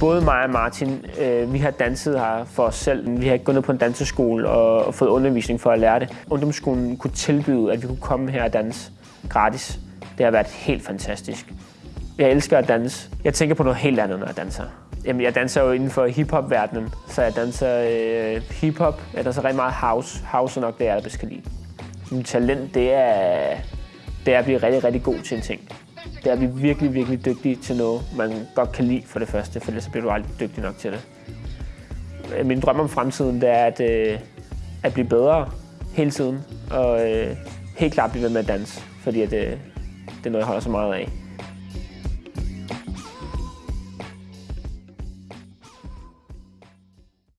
Både mig og Martin, øh, vi har danset her for os selv. Vi har ikke gået ned på en danseskole og, og fået undervisning for at lære det. Ungdomsskolen kunne tilbyde, at vi kunne komme her og danse gratis. Det har været helt fantastisk. Jeg elsker at danse. Jeg tænker på noget helt andet, når jeg danser. Jamen, jeg danser jo inden for hiphop-verdenen, så jeg danser øh, hiphop. Jeg danser rigtig meget house. House er nok det, jeg bedst kan lide. Mit talent, det er, det er at blive rigtig, rigtig god til en ting. Det er at blive virkelig, virkelig dygtig til noget, man godt kan lide for det første, for ellers så bliver du aldrig dygtig nok til det. Øh, min drøm om fremtiden, det er at, øh, at blive bedre hele tiden, og øh, helt klart blive ved med at danse, fordi at, øh, det er noget, jeg holder så meget af.